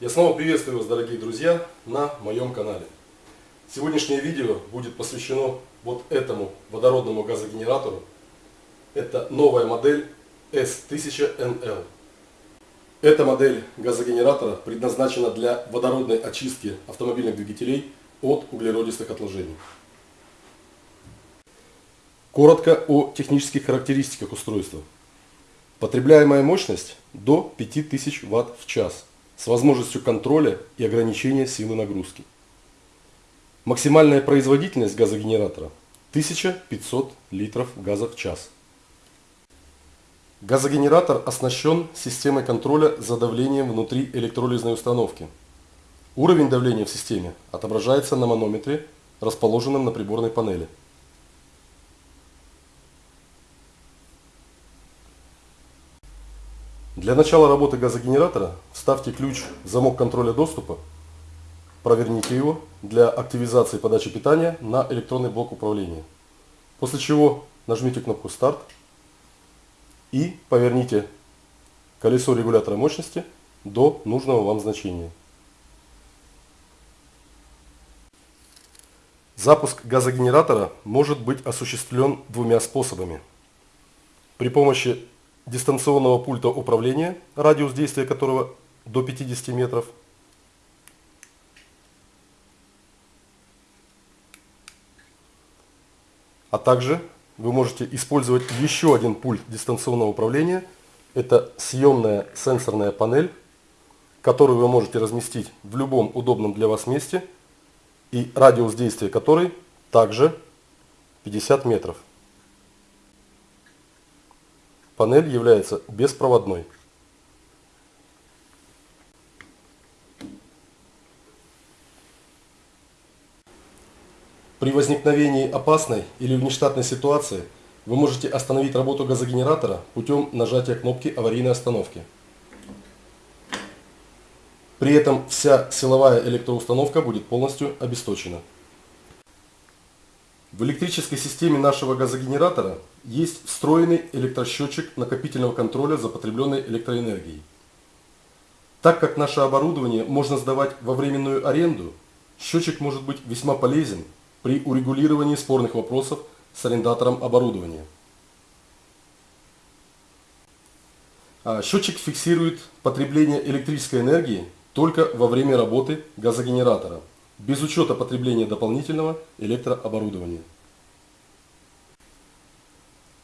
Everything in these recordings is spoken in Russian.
Я снова приветствую вас, дорогие друзья, на моем канале. Сегодняшнее видео будет посвящено вот этому водородному газогенератору. Это новая модель S1000NL. Эта модель газогенератора предназначена для водородной очистки автомобильных двигателей от углеродистых отложений. Коротко о технических характеристиках устройства. Потребляемая мощность до 5000 Вт в час с возможностью контроля и ограничения силы нагрузки. Максимальная производительность газогенератора 1500 литров газа в час. Газогенератор оснащен системой контроля за давлением внутри электролизной установки. Уровень давления в системе отображается на манометре, расположенном на приборной панели. Для начала работы газогенератора вставьте ключ в замок контроля доступа, проверните его для активизации подачи питания на электронный блок управления. После чего нажмите кнопку «Старт» и поверните колесо регулятора мощности до нужного вам значения. Запуск газогенератора может быть осуществлен двумя способами. При помощи дистанционного пульта управления, радиус действия которого до 50 метров. А также вы можете использовать еще один пульт дистанционного управления. Это съемная сенсорная панель, которую вы можете разместить в любом удобном для вас месте и радиус действия которой также 50 метров. Панель является беспроводной. При возникновении опасной или внештатной ситуации вы можете остановить работу газогенератора путем нажатия кнопки аварийной остановки. При этом вся силовая электроустановка будет полностью обесточена. В электрической системе нашего газогенератора есть встроенный электросчетчик накопительного контроля за потребленной электроэнергией. Так как наше оборудование можно сдавать во временную аренду, счетчик может быть весьма полезен при урегулировании спорных вопросов с арендатором оборудования. А счетчик фиксирует потребление электрической энергии только во время работы газогенератора – без учета потребления дополнительного электрооборудования.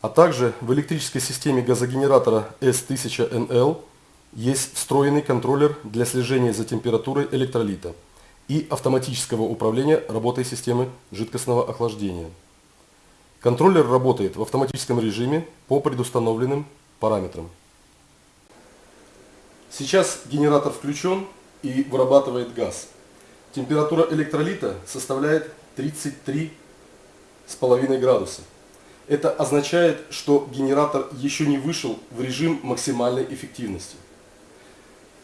А также в электрической системе газогенератора S1000NL есть встроенный контроллер для слежения за температурой электролита и автоматического управления работой системы жидкостного охлаждения. Контроллер работает в автоматическом режиме по предустановленным параметрам. Сейчас генератор включен и вырабатывает газ. Температура электролита составляет 33,5 градуса. Это означает, что генератор еще не вышел в режим максимальной эффективности.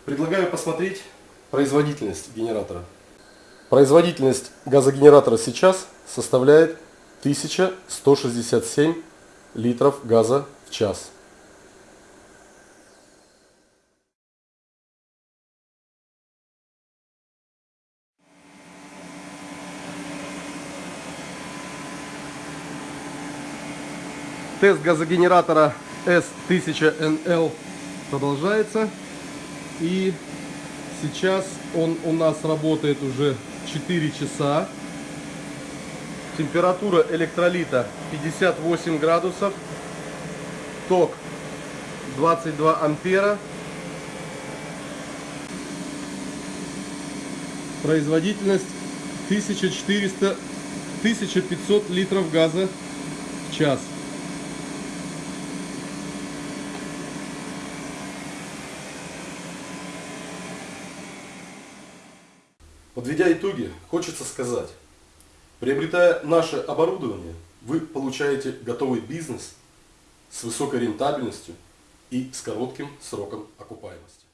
Предлагаю посмотреть производительность генератора. Производительность газогенератора сейчас составляет 1167 литров газа в час. Тест газогенератора S1000NL продолжается. И сейчас он у нас работает уже 4 часа. Температура электролита 58 градусов. Ток 22 ампера. Производительность 1400 1500 литров газа в час. Подведя итоги, хочется сказать, приобретая наше оборудование, вы получаете готовый бизнес с высокой рентабельностью и с коротким сроком окупаемости.